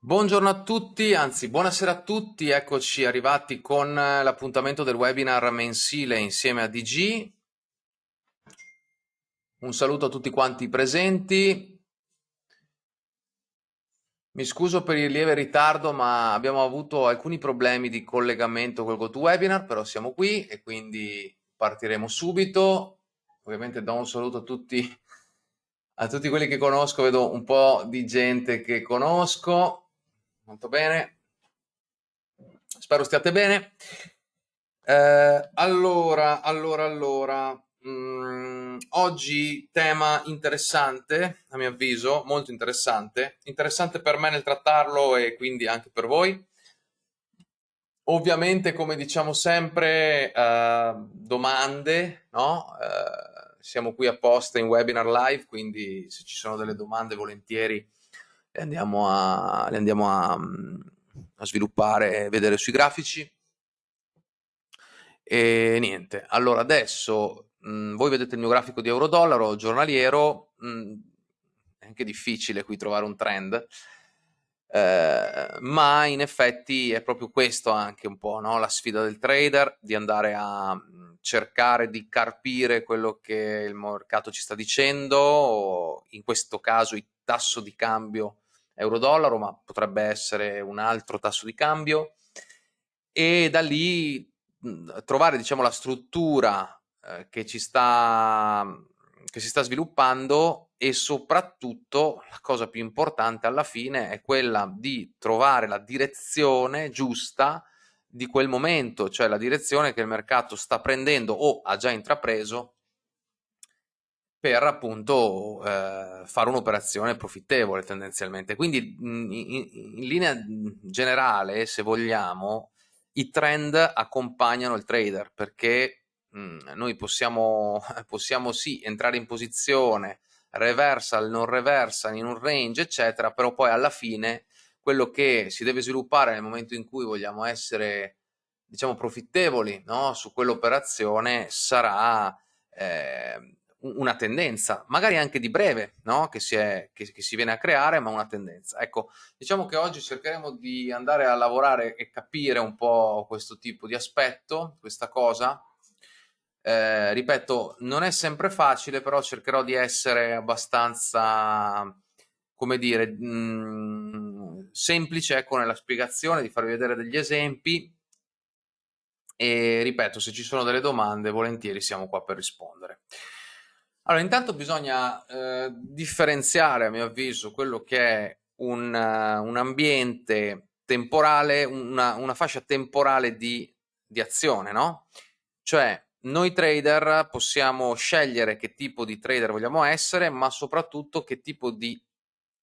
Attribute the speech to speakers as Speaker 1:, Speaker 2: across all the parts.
Speaker 1: Buongiorno a tutti, anzi buonasera a tutti, eccoci arrivati con l'appuntamento del webinar mensile insieme a DG. Un saluto a tutti quanti presenti. Mi scuso per il lieve ritardo, ma abbiamo avuto alcuni problemi di collegamento col GoToWebinar, però siamo qui e quindi partiremo subito. Ovviamente do un saluto a tutti a tutti quelli che conosco, vedo un po' di gente che conosco, molto bene, spero stiate bene. Eh, allora, allora, allora, mh, mm, oggi tema interessante, a mio avviso, molto interessante, interessante per me nel trattarlo e quindi anche per voi. Ovviamente, come diciamo sempre, eh, domande, no? Eh, siamo qui apposta in webinar live, quindi se ci sono delle domande volentieri le andiamo a, le andiamo a, a sviluppare vedere sui grafici. E niente, allora adesso mh, voi vedete il mio grafico di euro-dollaro giornaliero, mh, è anche difficile qui trovare un trend, eh, ma in effetti è proprio questo anche un po' no? la sfida del trader, di andare a cercare di carpire quello che il mercato ci sta dicendo, in questo caso il tasso di cambio euro-dollaro, ma potrebbe essere un altro tasso di cambio, e da lì trovare diciamo, la struttura eh, che, ci sta, che si sta sviluppando e soprattutto la cosa più importante alla fine è quella di trovare la direzione giusta di quel momento, cioè la direzione che il mercato sta prendendo o ha già intrapreso per appunto eh, fare un'operazione profittevole tendenzialmente. Quindi in, in, in, linea generale, se vogliamo, i trend accompagnano il trader perché mh, noi possiamo, possiamo sì entrare in posizione reversal, non reversal, in un range, eccetera, però poi alla fine quello che si deve sviluppare nel momento in cui vogliamo essere diciamo profittevoli no? su quell'operazione sarà eh, una tendenza, magari anche di breve, no? che, si è, che, che, si viene a creare, ma una tendenza. Ecco, diciamo che oggi cercheremo di andare a lavorare e capire un po' questo tipo di aspetto, questa cosa. Eh, ripeto, non è sempre facile, però cercherò di essere abbastanza come dire, mh, mhmm, semplice ecco, nella spiegazione, di farvi vedere degli esempi e ripeto, se ci sono delle domande, volentieri siamo qua per rispondere. Allora, intanto bisogna eh, differenziare, a mio avviso, quello che è un, uh, un ambiente temporale, una, una fascia temporale di, di azione, no? Cioè, noi trader possiamo scegliere che tipo di trader vogliamo essere, ma soprattutto che tipo di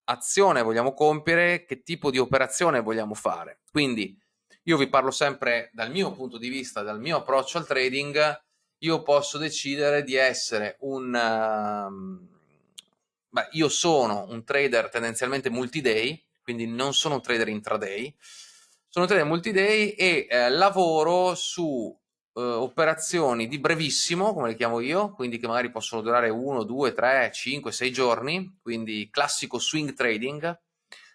Speaker 1: azione vogliamo compiere, che tipo di operazione vogliamo fare. Quindi io vi parlo sempre dal mio punto di vista, dal mio approccio al trading, io posso decidere di essere un... Uh, beh, io sono un trader tendenzialmente multi-day, quindi non sono un trader intraday, sono un trader multi-day e eh, lavoro su eh, operazioni di brevissimo, come le chiamo io, quindi che magari possono durare 1, 2, 3, 5, 6 giorni, quindi classico swing trading,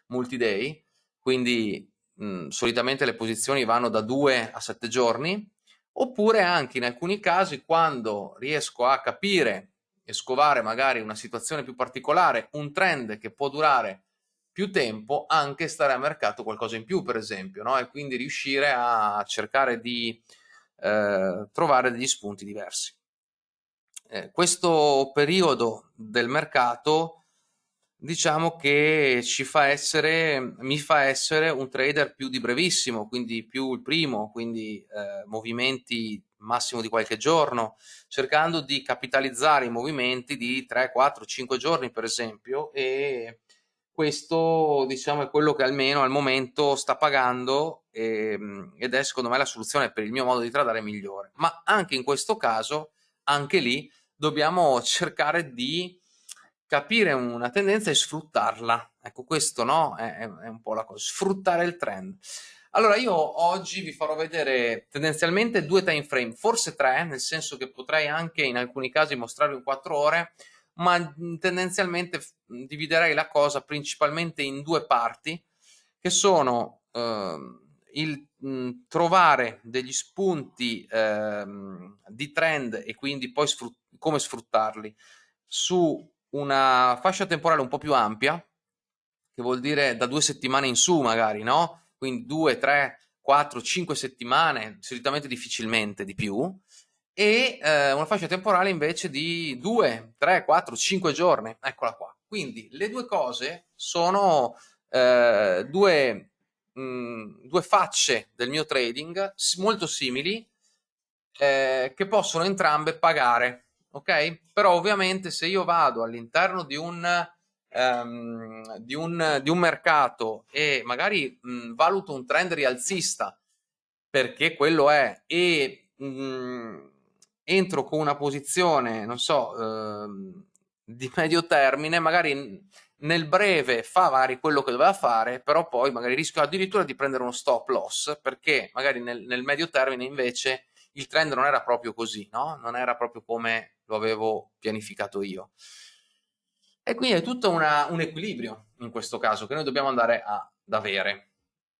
Speaker 1: multi-day, quindi mh, solitamente le posizioni vanno da 2 a 7 giorni, oppure anche in alcuni casi quando riesco a capire e scovare magari una situazione più particolare, un trend che può durare più tempo, anche stare a mercato qualcosa in più per esempio, no? e quindi riuscire a cercare di eh, trovare degli spunti diversi. Eh, questo periodo del mercato diciamo che ci fa essere, mi fa essere un trader più di brevissimo, quindi più il primo, quindi eh, movimenti massimo di qualche giorno, cercando di capitalizzare i movimenti di 3, 4, 5 giorni per esempio e questo diciamo è quello che almeno al momento sta pagando e, ehm, ed è secondo me la soluzione per il mio modo di tradare migliore. Ma anche in questo caso anche lì dobbiamo cercare di capire una tendenza e sfruttarla. Ecco questo no è, è un po' la cosa sfruttare il trend. Allora io oggi vi farò vedere tendenzialmente due time frame forse tre nel senso che potrei anche in alcuni casi mostrarvi in quattro ore ma tendenzialmente dividerei la cosa principalmente in due parti che sono eh, il mh, trovare degli spunti eh, di trend e quindi poi sfrut come sfruttarli. Su una fascia temporale un po' più ampia, che vuol dire da due settimane in su magari, no? Quindi due, tre, quattro, cinque settimane, solitamente difficilmente di più, e eh, una fascia temporale invece di 2, 3, 4, 5 giorni. Eccola qua. Quindi le due cose sono eh, due, mh, mm, due, facce del mio trading molto simili eh, che possono entrambe pagare. Ok? Però ovviamente se io vado all'interno di um, di, un, di un mercato e magari mh, valuto un trend rialzista perché quello è e mh, entro con una posizione, non so, ehm, di medio termine, magari nel breve fa magari quello che doveva fare, però poi magari rischio addirittura di prendere uno stop loss, perché magari nel, nel medio termine invece il trend non era proprio così, no? Non era proprio come lo avevo pianificato io. E quindi è tutto una, un equilibrio in questo caso che noi dobbiamo andare ad avere.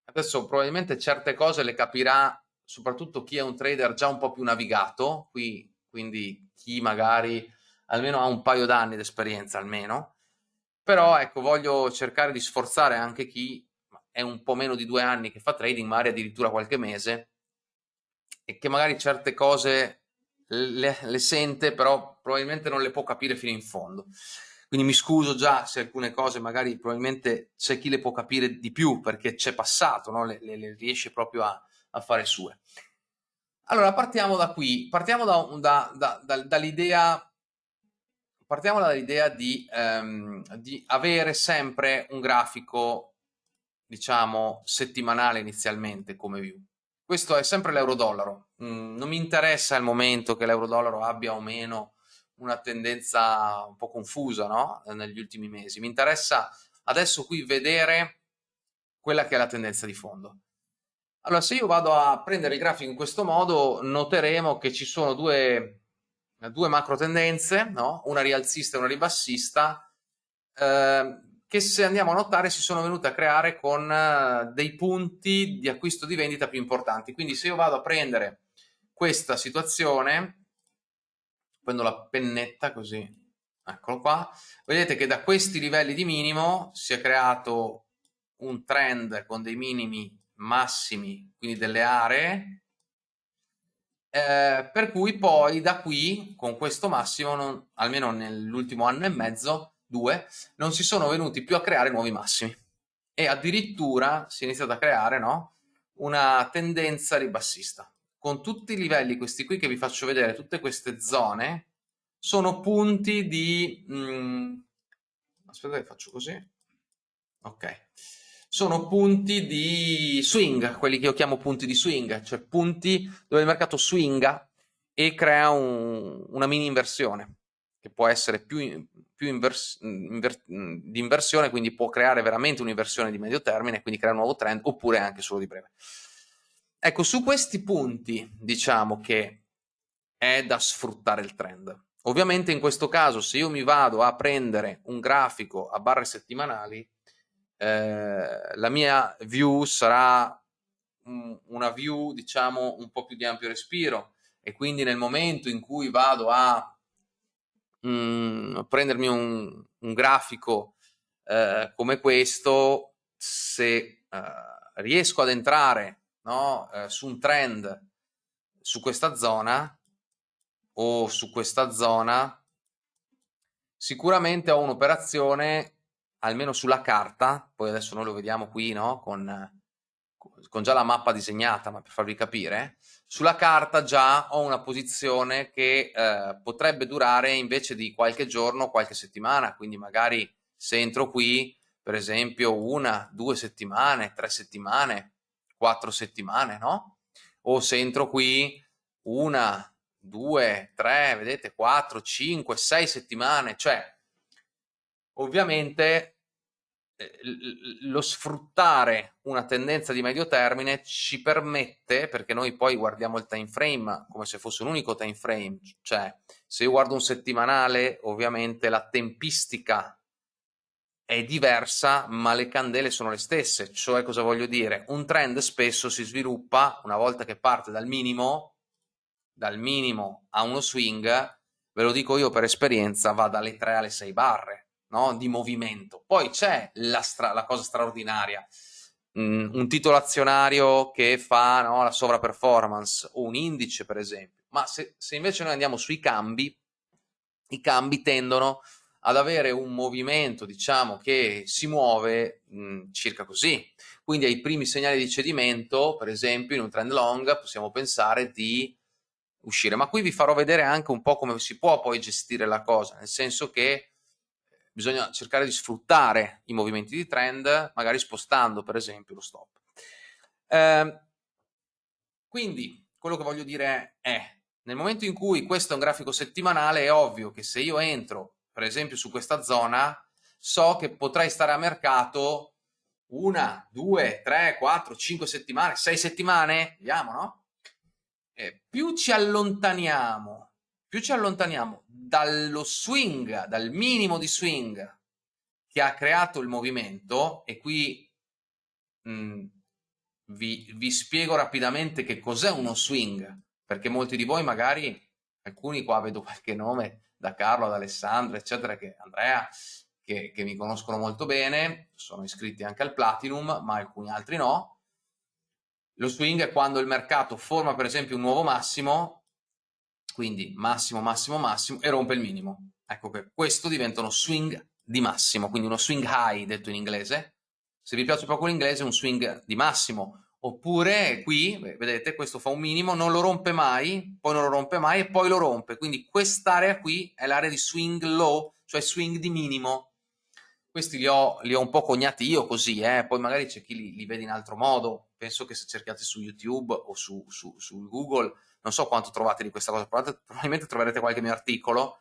Speaker 1: Adesso probabilmente certe cose le capirà soprattutto chi è un trader già un po' più navigato, qui, quindi chi magari almeno ha un paio d'anni di esperienza almeno, però ecco voglio cercare di sforzare anche chi è un po' meno di due anni che fa trading, magari addirittura qualche mese, e che magari certe cose le, le sente, però probabilmente non le può capire fino in fondo. Quindi mi scuso già se alcune cose magari probabilmente c'è chi le può capire di più perché c'è passato, no? le, le, le riesce proprio a, a fare sue. Allora, partiamo da qui, partiamo da, da, da, dall'idea partiamo dall'idea di, um, di, avere sempre un grafico, diciamo, settimanale inizialmente come view. Questo è sempre l'euro-dollaro. Mm, non mi interessa il momento che l'euro-dollaro abbia o meno una tendenza un po' confusa no? negli ultimi mesi. Mi interessa adesso qui vedere quella che è la tendenza di fondo. Allora, se io vado a prendere il grafico in questo modo, noteremo che ci sono due, due macro tendenze, no? una rialzista e una ribassista, eh, che se andiamo a notare si sono venute a creare con eh, dei punti di acquisto di vendita più importanti. Quindi se io vado a prendere questa situazione, prendo la pennetta così, eccolo qua, vedete che da questi livelli di minimo si è creato un trend con dei minimi massimi, quindi delle aree, eh, per cui poi da qui, con questo massimo, non, almeno nell'ultimo anno e mezzo, due, non si sono venuti più a creare nuovi massimi. E addirittura si è iniziata a creare no, una tendenza ribassista. Con tutti i livelli, questi qui che vi faccio vedere, tutte queste zone, sono punti di... Mh, mm, aspetta che faccio così. Ok sono punti di swing, quelli che io chiamo punti di swing, cioè punti dove il mercato swinga e crea un, una mini inversione, che può essere più, più invers, inver, di inversione, quindi può creare veramente un'inversione di medio termine, quindi crea un nuovo trend, oppure anche solo di breve. Ecco, su questi punti diciamo che è da sfruttare il trend. Ovviamente in questo caso se io mi vado a prendere un grafico a barre settimanali, eh, la mia view sarà una view diciamo un po' più di ampio respiro e quindi nel momento in cui vado a mh, prendermi un, un grafico eh, come questo se eh, riesco ad entrare no, eh, su un trend su questa zona o su questa zona sicuramente ho un'operazione almeno sulla carta, poi adesso noi lo vediamo qui no? con, con già la mappa disegnata, ma per farvi capire, sulla carta già ho una posizione che eh, potrebbe durare invece di qualche giorno, qualche settimana, quindi magari se entro qui, per esempio, una, due settimane, tre settimane, quattro settimane, no? O se entro qui una, due, tre, vedete, quattro, cinque, sei settimane, cioè Ovviamente eh, lo sfruttare una tendenza di medio termine ci permette, perché noi poi guardiamo il time frame come se fosse un unico time frame, cioè se io guardo un settimanale ovviamente la tempistica è diversa, ma le candele sono le stesse. Cioè, cosa voglio dire? Un trend spesso si sviluppa una volta che parte dal minimo, dal minimo a uno swing, ve lo dico io per esperienza, va dalle 3 alle 6 barre no? di movimento. Poi c'è la, la, cosa straordinaria, mm, un titolo azionario che fa no, la sovraperformance, o un indice per esempio, ma se, se invece noi andiamo sui cambi, i cambi tendono ad avere un movimento, diciamo, che si muove mh, mm, circa così. Quindi ai primi segnali di cedimento, per esempio, in un trend long, possiamo pensare di uscire. Ma qui vi farò vedere anche un po' come si può poi gestire la cosa, nel senso che bisogna cercare di sfruttare i movimenti di trend, magari spostando, per esempio, lo stop. Eh, quindi, quello che voglio dire è, nel momento in cui questo è un grafico settimanale, è ovvio che se io entro per esempio su questa zona, so che potrei stare a mercato una, due, tre, quattro, cinque settimane, sei settimane, vediamo, no? E più ci allontaniamo, più ci allontaniamo dallo swing, dal minimo di swing che ha creato il movimento, e qui mh, mm, vi, vi spiego rapidamente che cos'è uno swing, perché molti di voi magari, alcuni qua vedo qualche nome, da Carlo, ad Alessandro, eccetera, che Andrea, che, che mi conoscono molto bene, sono iscritti anche al Platinum, ma alcuni altri no. Lo swing è quando il mercato forma per esempio un nuovo massimo, quindi massimo, massimo, massimo, e rompe il minimo. Ecco che questo diventa uno swing di massimo, quindi uno swing high detto in inglese. Se vi piace poco l'inglese, un swing di massimo oppure qui, vedete, questo fa un minimo, non lo rompe mai, poi non lo rompe mai e poi lo rompe, quindi quest'area qui è l'area di swing low, cioè swing di minimo. Questi li ho, li ho un po' cognati io così, eh? poi magari c'è chi li, li, vede in altro modo, penso che se cercate su YouTube o su, su, su Google, non so quanto trovate di questa cosa, probabilmente troverete qualche mio articolo,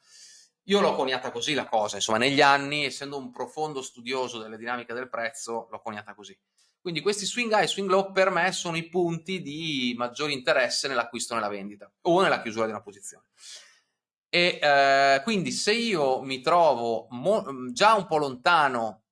Speaker 1: io l'ho coniata così la cosa, insomma negli anni, essendo un profondo studioso delle dinamiche del prezzo, l'ho coniata così. Quindi questi swing high e swing low per me sono i punti di maggiore interesse nell'acquisto o nella vendita o nella chiusura di una posizione. E eh, quindi se io mi trovo già un po' lontano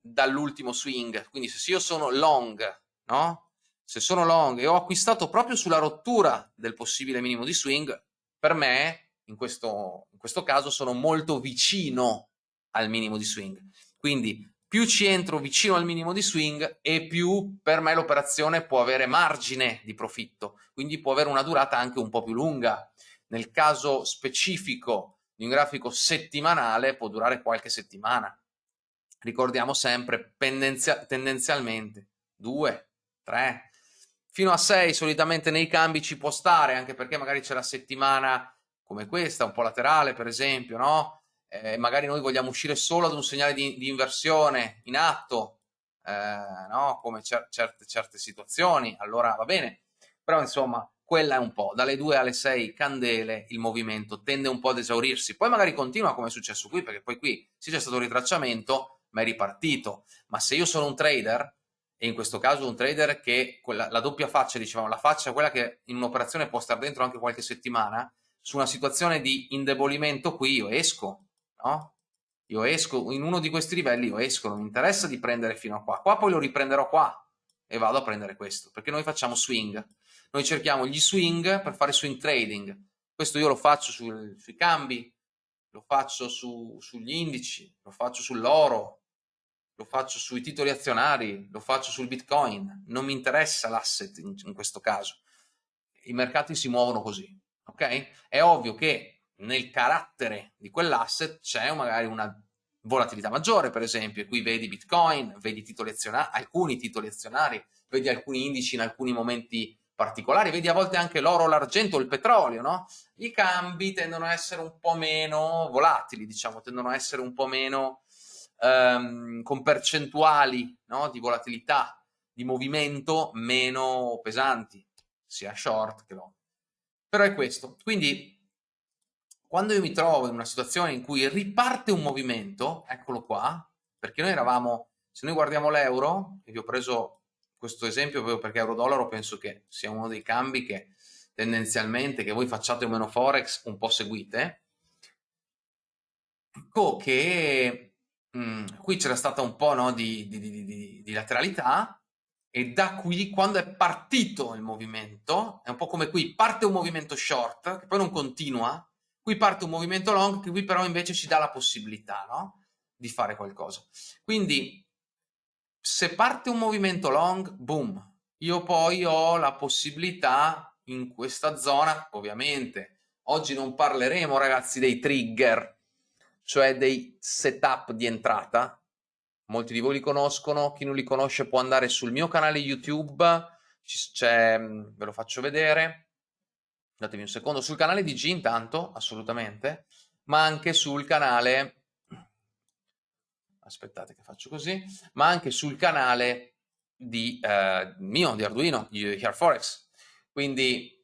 Speaker 1: dall'ultimo swing, quindi se io sono long, no? Se sono long e ho acquistato proprio sulla rottura del possibile minimo di swing, per me, in questo, in questo caso, sono molto vicino al minimo di swing. Quindi più ci entro vicino al minimo di swing e più per me l'operazione può avere margine di profitto, quindi può avere una durata anche un po' più lunga. Nel caso specifico di un grafico settimanale può durare qualche settimana. Ricordiamo sempre tendenzia tendenzialmente 2, 3, fino a 6 solitamente nei cambi ci può stare, anche perché magari c'è la settimana come questa, un po' laterale per esempio, no? Eh, magari noi vogliamo uscire solo ad un segnale di, di inversione in atto, eh, no? come cer certe, certe situazioni, allora va bene, però insomma quella è un po', dalle 2 alle 6 candele il movimento tende un po' ad esaurirsi, poi magari continua come è successo qui, perché poi qui sì c'è stato un ritracciamento, ma è ripartito, ma se io sono un trader, e in questo caso un trader che quella, la doppia faccia, dicevamo, la faccia è quella che in un'operazione può stare dentro anche qualche settimana, su una situazione di indebolimento qui io esco, no? Io esco, in uno di questi livelli io esco, non mi interessa di prendere fino a qua, qua poi lo riprenderò qua e vado a prendere questo, perché noi facciamo swing, noi cerchiamo gli swing per fare swing trading, questo io lo faccio sul, sui cambi, lo faccio su, sugli indici, lo faccio sull'oro, lo faccio sui titoli azionari, lo faccio sul bitcoin, non mi interessa l'asset in, in questo caso, i mercati si muovono così, ok? È ovvio che nel carattere di quell'asset c'è magari una volatilità maggiore, per esempio, e qui vedi Bitcoin, vedi titoli alcuni titoli azionari, vedi alcuni indici in alcuni momenti particolari, vedi a volte anche l'oro, l'argento, il petrolio, no? I cambi tendono a essere un po' meno volatili, diciamo, tendono a essere un po' meno um, con percentuali no? di volatilità, di movimento meno pesanti, sia short che long. Però è questo. Quindi quando io mi trovo in una situazione in cui riparte un movimento, eccolo qua, perché noi eravamo, se noi guardiamo l'euro, e vi ho preso questo esempio proprio perché euro-dollaro penso che sia uno dei cambi che tendenzialmente, che voi facciate o meno forex, un po' seguite, ecco che mh, mm, qui c'era stata un po' no, di, di, di, di, lateralità e da qui, quando è partito il movimento, è un po' come qui, parte un movimento short, che poi non continua, qui parte un movimento long, che qui però invece ci dà la possibilità no, di fare qualcosa. Quindi, se parte un movimento long, boom, io poi ho la possibilità in questa zona, ovviamente, oggi non parleremo ragazzi dei trigger, cioè dei setup di entrata, molti di voi li conoscono, chi non li conosce può andare sul mio canale YouTube, ve lo faccio vedere, datevi un secondo, sul canale di G intanto, assolutamente, ma anche sul canale, aspettate che faccio così, ma anche sul canale di, eh, mio, di Arduino, di HearForex. Quindi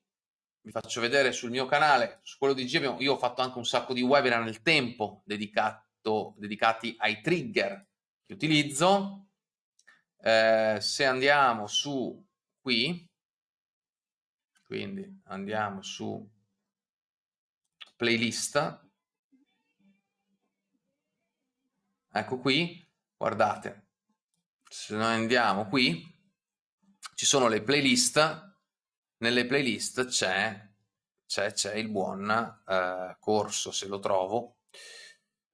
Speaker 1: vi faccio vedere sul mio canale, su quello di G, io ho fatto anche un sacco di webinar nel tempo dedicato, dedicati ai trigger che utilizzo. Eh, se andiamo su qui, quindi andiamo su playlist, ecco qui, guardate, se noi andiamo qui, ci sono le playlist, nelle playlist c'è il buon eh, corso, se lo trovo,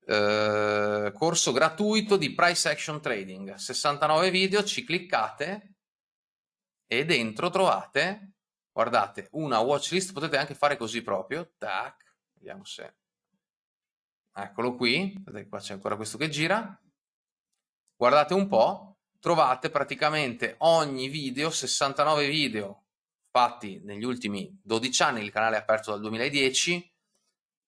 Speaker 1: eh, corso gratuito di price action trading, 69 video, ci cliccate e dentro trovate, guardate, una watchlist, potete anche fare così proprio, tac, vediamo se, eccolo qui, vedete qua c'è ancora questo che gira, guardate un po', trovate praticamente ogni video, 69 video fatti negli ultimi 12 anni, il canale è aperto dal 2010,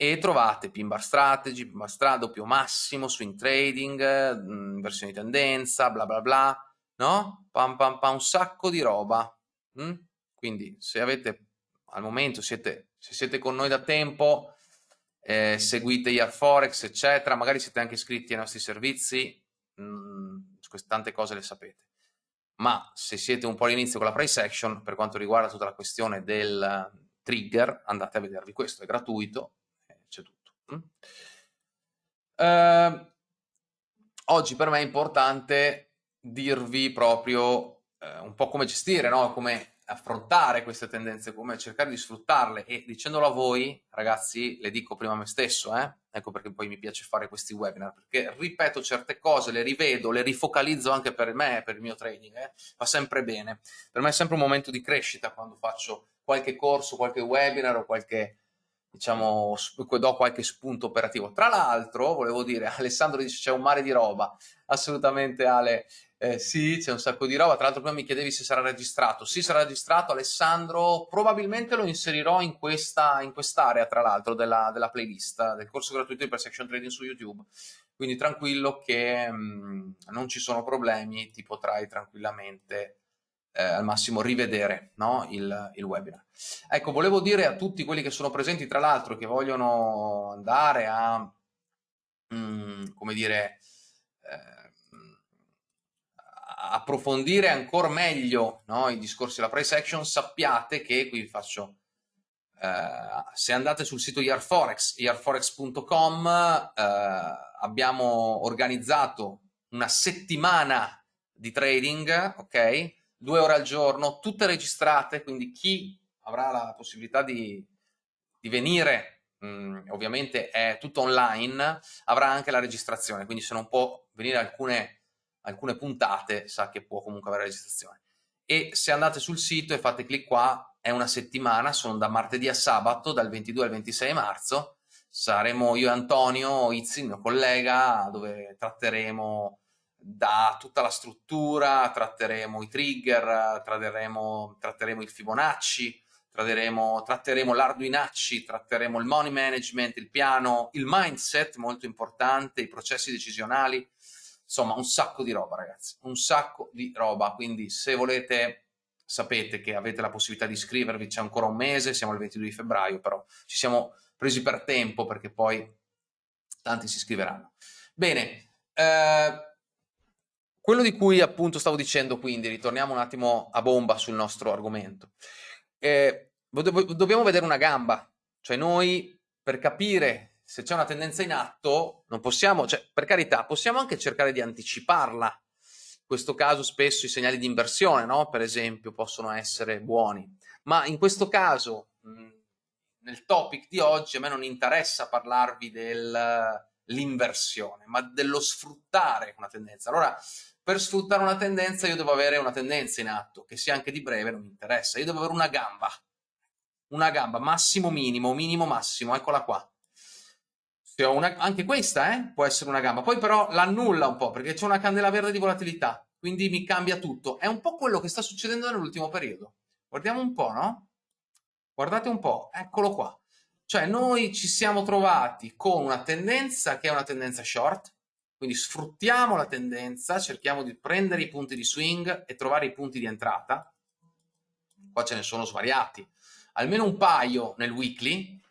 Speaker 1: e trovate pin bar strategy, pin bar stra, doppio massimo, swing trading, mm, versione di tendenza, bla bla bla, no? Pam pam pam, un sacco di roba. Mm? Quindi se avete, al momento siete, se siete con noi da tempo, eh, seguite Forex, eccetera, magari siete anche iscritti ai nostri servizi, mh, mm, tante cose le sapete. Ma se siete un po' all'inizio con la price action, per quanto riguarda tutta la questione del trigger, andate a vedervi questo, è gratuito, Uh, oggi per me è importante dirvi proprio uh, un po' come gestire, no? come affrontare queste tendenze, come cercare di sfruttarle e dicendolo a voi, ragazzi, le dico prima a me stesso, eh? ecco perché poi mi piace fare questi webinar, perché ripeto certe cose, le rivedo, le rifocalizzo anche per me, per il mio training, eh? fa sempre bene. Per me è sempre un momento di crescita quando faccio qualche corso, qualche webinar o qualche diciamo, do qualche spunto operativo. Tra l'altro, volevo dire, Alessandro dice c'è un mare di roba, assolutamente Ale, eh, sì, c'è un sacco di roba, tra l'altro prima mi chiedevi se sarà registrato, sì sarà registrato, Alessandro, probabilmente lo inserirò in questa in quest'area, tra l'altro, della, della, playlist, del corso gratuito di Perception Trading su YouTube, quindi tranquillo che mh, mm, non ci sono problemi, ti potrai tranquillamente eh, al massimo rivedere no? il, il, webinar. Ecco, volevo dire a tutti quelli che sono presenti, tra l'altro, che vogliono andare a, mh, mm, come dire, eh, approfondire ancora meglio no? i discorsi della price action, sappiate che, qui vi faccio, eh, se andate sul sito Yarforex, yarforex.com, eh, abbiamo organizzato una settimana di trading, ok? Due ore al giorno, tutte registrate, quindi chi avrà la possibilità di, di venire, mh, mm, ovviamente è tutto online, avrà anche la registrazione, quindi se non può venire alcune, alcune puntate sa che può comunque avere la registrazione. E se andate sul sito e fate clic qua, è una settimana, sono da martedì a sabato, dal 22 al 26 marzo, saremo io e Antonio Izzi, il mio collega, dove tratteremo da tutta la struttura, tratteremo i trigger, tratteremo, tratteremo il Fibonacci, tratteremo, tratteremo l'Arduinacci, tratteremo il money management, il piano, il mindset molto importante, i processi decisionali, insomma un sacco di roba ragazzi, un sacco di roba, quindi se volete sapete che avete la possibilità di iscrivervi, c'è ancora un mese, siamo al 22 di febbraio, però ci siamo presi per tempo perché poi tanti si iscriveranno. Bene, eh, quello di cui appunto stavo dicendo quindi, ritorniamo un attimo a bomba sul nostro argomento, eh, dobbiamo vedere una gamba, cioè noi per capire se c'è una tendenza in atto, non possiamo, cioè, per carità, possiamo anche cercare di anticiparla. In questo caso spesso i segnali di inversione, no? per esempio, possono essere buoni. Ma in questo caso, nel topic di oggi, a me non interessa parlarvi dell'inversione, ma dello sfruttare una tendenza. Allora, per sfruttare una tendenza io devo avere una tendenza in atto, che sia anche di breve, non mi interessa. Io devo avere una gamba, una gamba, massimo minimo, minimo massimo, eccola qua. Se ho una, anche questa eh, può essere una gamba, poi però l'annulla un po' perché c'è una candela verde di volatilità, quindi mi cambia tutto. È un po' quello che sta succedendo nell'ultimo periodo. Guardiamo un po', no? Guardate un po', eccolo qua. Cioè noi ci siamo trovati con una tendenza che è una tendenza short, quindi sfruttiamo la tendenza, cerchiamo di prendere i punti di swing e trovare i punti di entrata. Qua ce ne sono svariati, almeno un paio nel weekly,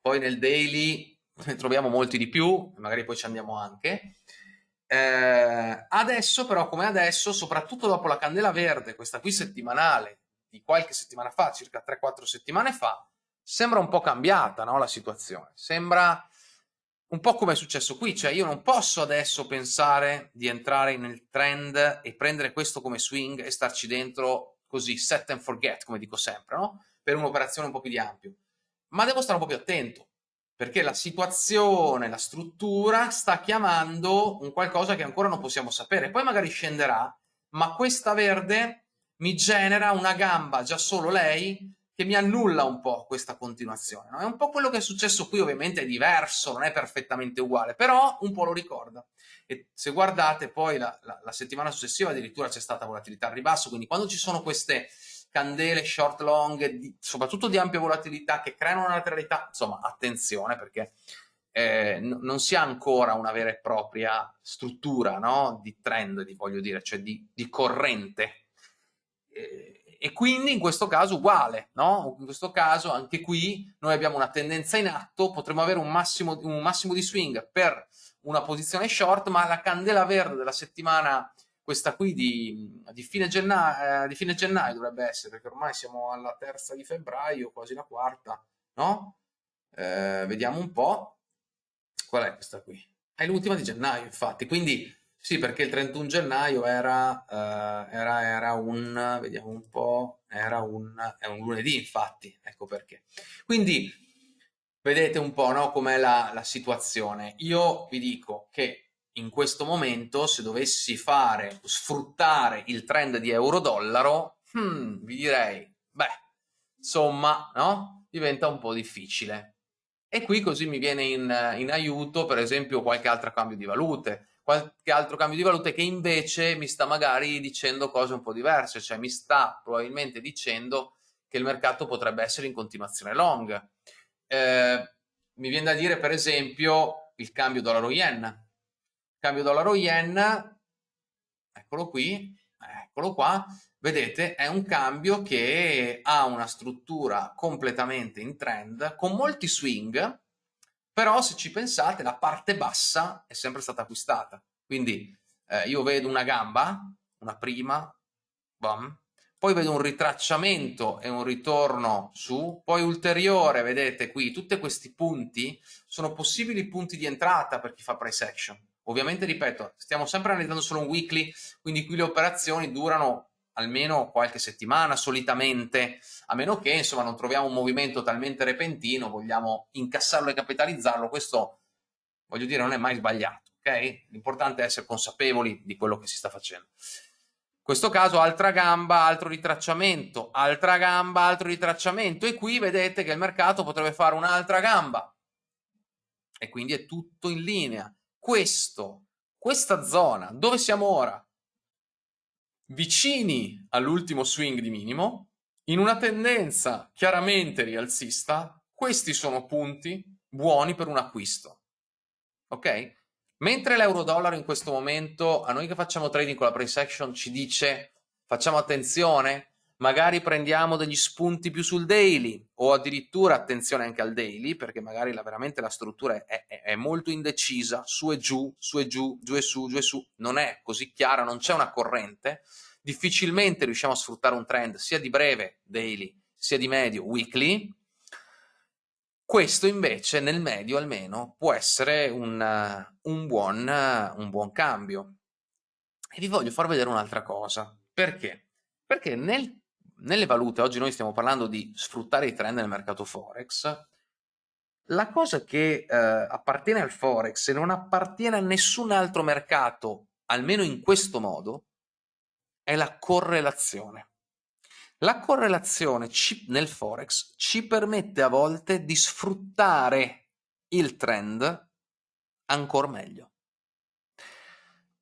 Speaker 1: poi nel daily ne troviamo molti di più, magari poi ci andiamo anche. Eh, adesso però, come adesso, soprattutto dopo la candela verde, questa qui settimanale, di qualche settimana fa, circa 3-4 settimane fa, sembra un po' cambiata no, la situazione. Sembra un po' come è successo qui, cioè io non posso adesso pensare di entrare nel trend e prendere questo come swing e starci dentro così, set and forget, come dico sempre, no? per un'operazione un po' più di ampio. Ma devo stare un po' più attento, perché la situazione, la struttura sta chiamando un qualcosa che ancora non possiamo sapere. Poi magari scenderà, ma questa verde mi genera una gamba, già solo lei, che mi annulla un po' questa continuazione. No? È un po' quello che è successo qui, ovviamente è diverso, non è perfettamente uguale, però un po' lo ricorda. E se guardate poi la, la, la settimana successiva addirittura c'è stata volatilità al ribasso, quindi quando ci sono queste candele short long, di, soprattutto di ampia volatilità, che creano una lateralità, insomma attenzione perché eh, non si ha ancora una vera e propria struttura no? di trend, di, voglio dire, cioè di, di corrente. Eh, e quindi in questo caso uguale, no? In questo caso anche qui noi abbiamo una tendenza in atto, potremmo avere un massimo, un massimo di swing per una posizione short, ma la candela verde della settimana, questa qui di, di, fine, gennaio, eh, di fine gennaio dovrebbe essere, perché ormai siamo alla terza di febbraio, quasi la quarta, no? Eh, vediamo un po', qual è questa qui? È l'ultima di gennaio infatti, quindi sì, perché il 31 gennaio era, uh, era, era un, vediamo un po', era un, è un lunedì infatti, ecco perché. Quindi vedete un po' no, com'è la, la situazione. Io vi dico che in questo momento se dovessi fare, sfruttare il trend di euro-dollaro, hmm, vi direi, beh, insomma, no? Diventa un po' difficile. E qui così mi viene in, in aiuto, per esempio, qualche altro cambio di valute qualche altro cambio di valute che invece mi sta magari dicendo cose un po' diverse, cioè mi sta probabilmente dicendo che il mercato potrebbe essere in continuazione long. Eh, mi viene da dire per esempio il cambio dollaro-yen. Cambio dollaro-yen, eccolo qui, eccolo qua, vedete è un cambio che ha una struttura completamente in trend, con molti swing, però se ci pensate la parte bassa è sempre stata acquistata, quindi eh, io vedo una gamba, una prima, bam, poi vedo un ritracciamento e un ritorno su, poi ulteriore, vedete qui, tutti questi punti sono possibili punti di entrata per chi fa price action. Ovviamente, ripeto, stiamo sempre analizzando solo un weekly, quindi qui le operazioni durano almeno qualche settimana solitamente, a meno che insomma non troviamo un movimento talmente repentino, vogliamo incassarlo e capitalizzarlo, questo voglio dire non è mai sbagliato, ok? L'importante è essere consapevoli di quello che si sta facendo. In questo caso altra gamba, altro ritracciamento, altra gamba, altro ritracciamento e qui vedete che il mercato potrebbe fare un'altra gamba e quindi è tutto in linea. Questo, questa zona, dove siamo ora? Vicini all'ultimo swing di minimo, in una tendenza chiaramente rialzista, questi sono punti buoni per un acquisto. Ok? Mentre l'euro-dollaro in questo momento, a noi che facciamo trading con la price action, ci dice facciamo attenzione, magari prendiamo degli spunti più sul daily o addirittura attenzione anche al daily perché magari la, veramente la struttura è, è, è, molto indecisa, su e giù, su e giù, giù e su, giù e su, non è così chiara, non c'è una corrente, difficilmente riusciamo a sfruttare un trend sia di breve, daily, sia di medio, weekly, questo invece nel medio almeno può essere un, un, buon, un buon cambio. E vi voglio far vedere un'altra cosa. Perché? Perché nel, nelle valute, oggi noi stiamo parlando di sfruttare i trend nel mercato Forex, la cosa che eh, appartiene al Forex e non appartiene a nessun altro mercato, almeno in questo modo, è la correlazione. La correlazione nel Forex ci permette a volte di sfruttare il trend ancora meglio.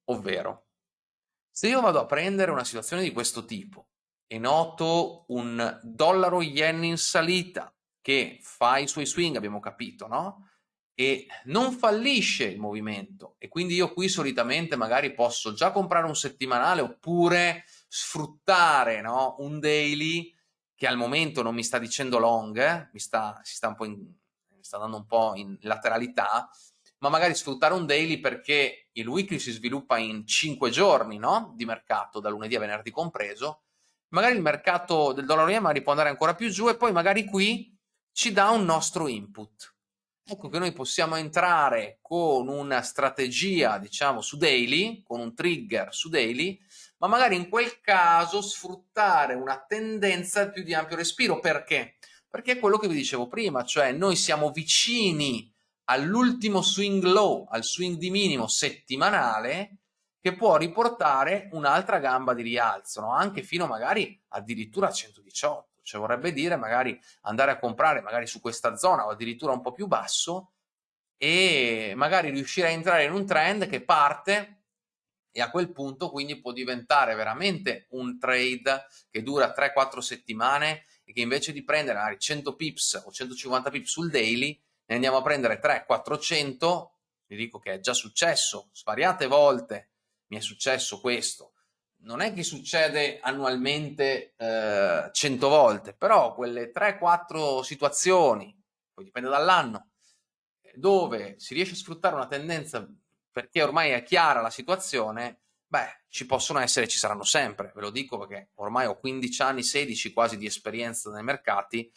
Speaker 1: Ovvero, se io vado a prendere una situazione di questo tipo e noto un dollaro yen in salita che fa i suoi swing, abbiamo capito, no? E non fallisce il movimento e quindi io qui solitamente magari posso già comprare un settimanale oppure sfruttare no? un daily che al momento non mi sta dicendo long, eh? mi, sta, sta, in, mi sta dando un po' in lateralità, ma magari sfruttare un daily perché il weekly si sviluppa in 5 giorni no? di mercato, da lunedì a venerdì compreso, magari il mercato del dollaro yen può andare ancora più giù e poi magari qui ci dà un nostro input. Ecco che noi possiamo entrare con una strategia, diciamo, su daily, con un trigger su daily, ma magari in quel caso sfruttare una tendenza più di ampio respiro. Perché? Perché è quello che vi dicevo prima, cioè noi siamo vicini all'ultimo swing low, al swing di minimo settimanale, che può riportare un'altra gamba di rialzo, no? anche fino magari addirittura a 118. Cioè vorrebbe dire magari andare a comprare magari su questa zona o addirittura un po' più basso e magari riuscire a entrare in un trend che parte e a quel punto quindi può diventare veramente un trade che dura 3-4 settimane e che invece di prendere magari 100 pips o 150 pips sul daily ne andiamo a prendere 3-400 vi dico che è già successo svariate volte mi è successo questo. Non è che succede annualmente eh, 100 volte però quelle 3-4 situazioni poi dipende dall'anno dove si riesce a sfruttare una tendenza perché ormai è chiara la situazione, beh, ci possono essere, ci saranno sempre, ve lo dico perché ormai ho 15 anni, 16 quasi di esperienza nei mercati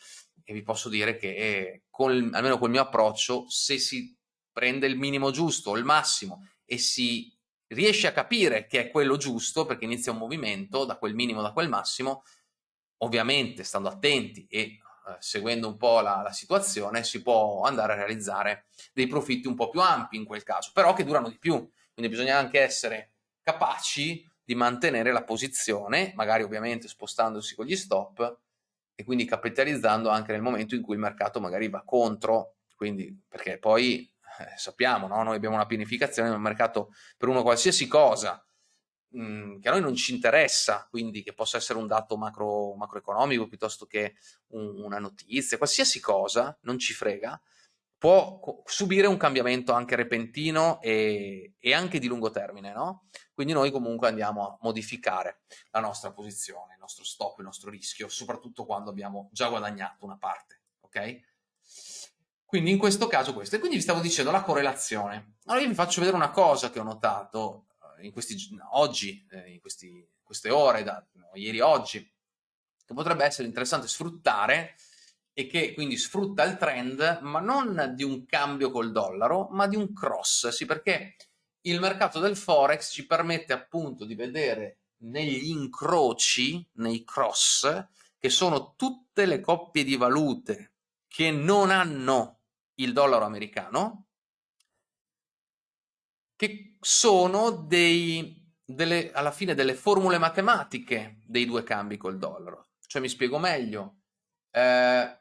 Speaker 1: e vi posso dire che con, almeno col mio approccio, se si prende il minimo giusto il massimo e si riesce a capire che è quello giusto perché inizia un movimento da quel minimo, da quel massimo, ovviamente stando attenti e eh, seguendo un po' la, la, situazione, si può andare a realizzare dei profitti un po' più ampi in quel caso, però che durano di più. Quindi bisogna anche essere capaci di mantenere la posizione, magari ovviamente spostandosi con gli stop e quindi capitalizzando anche nel momento in cui il mercato magari va contro, quindi perché poi eh, sappiamo, no? noi abbiamo una pianificazione nel mercato per uno qualsiasi cosa, mh, che a noi non ci interessa, quindi che possa essere un dato macro, macroeconomico piuttosto che un, una notizia, qualsiasi cosa, non ci frega, può subire un cambiamento anche repentino e, e anche di lungo termine, no? Quindi noi comunque andiamo a modificare la nostra posizione, il nostro stop, il nostro rischio, soprattutto quando abbiamo già guadagnato una parte, ok? Quindi in questo caso questo. E quindi vi stavo dicendo la correlazione. Allora io vi faccio vedere una cosa che ho notato in questi, oggi, eh, in questi, queste ore, da, no, ieri oggi, che potrebbe essere interessante sfruttare e che quindi sfrutta il trend, ma non di un cambio col dollaro, ma di un cross, sì, perché il mercato del Forex ci permette appunto di vedere negli incroci, nei cross, che sono tutte le coppie di valute che non hanno il dollaro americano, che sono dei, delle, alla fine delle formule matematiche dei due cambi col dollaro. Cioè mi spiego meglio, eh,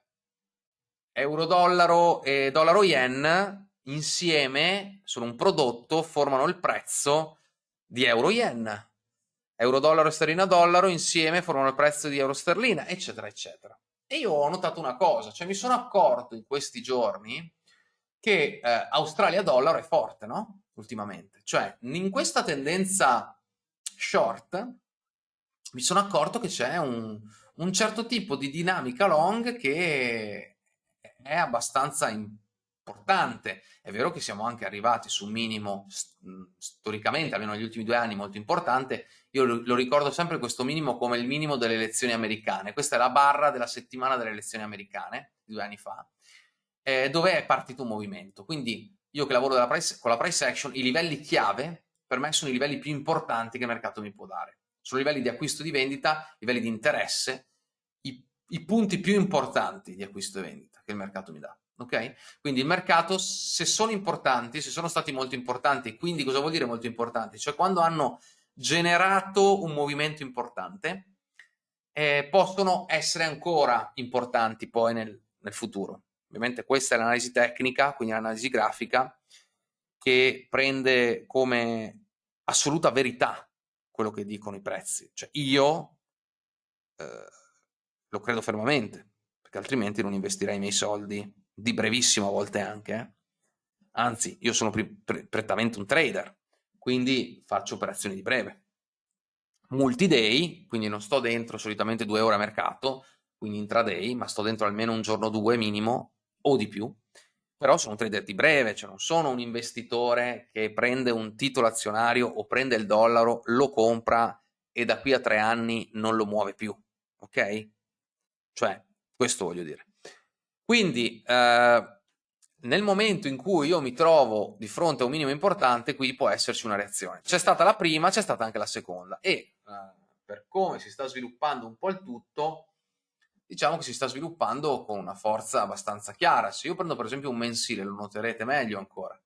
Speaker 1: euro-dollaro e dollaro-yen insieme sono un prodotto, formano il prezzo di euro-yen. Euro-dollaro e sterlina-dollaro insieme formano il prezzo di euro-sterlina, eccetera, eccetera. E io ho notato una cosa, cioè mi sono accorto in questi giorni che eh, Australia-dollaro è forte, no? ultimamente. Cioè, in questa tendenza short mi sono accorto che c'è un, un, certo tipo di dinamica long che è abbastanza importante. È vero che siamo anche arrivati su un minimo storicamente, almeno negli ultimi due anni, molto importante. Io lo, ricordo sempre questo minimo come il minimo delle elezioni americane. Questa è la barra della settimana delle elezioni americane, due anni fa eh, dove è partito un movimento. Quindi io che lavoro price, con la price action, i livelli chiave per me sono i livelli più importanti che il mercato mi può dare. Sono livelli di acquisto di vendita, livelli di interesse, i, i punti più importanti di acquisto e vendita che il mercato mi dà. Ok? Quindi il mercato, se sono importanti, se sono stati molto importanti, quindi cosa vuol dire molto importanti? Cioè quando hanno generato un movimento importante, eh, possono essere ancora importanti poi nel, nel futuro. Ovviamente questa è l'analisi tecnica, quindi l'analisi grafica, che prende come assoluta verità quello che dicono i prezzi. Cioè io eh, lo credo fermamente, perché altrimenti non investirei i miei soldi, di brevissimo a volte anche. Eh. Anzi, io sono pre prettamente un trader, quindi faccio operazioni di breve. Multi-day, quindi non sto dentro solitamente due ore a mercato, quindi intraday, ma sto dentro almeno un giorno o due minimo, o di più, però sono un trader di breve, cioè non sono un investitore che prende un titolo azionario o prende il dollaro, lo compra e da qui a tre anni non lo muove più, ok? Cioè, questo voglio dire. Quindi, eh, nel momento in cui io mi trovo di fronte a un minimo importante, qui può esserci una reazione. C'è stata la prima, c'è stata anche la seconda e eh, per come si sta sviluppando un po' il tutto, diciamo che si sta sviluppando con una forza abbastanza chiara. Se io prendo per esempio un mensile, lo noterete meglio ancora.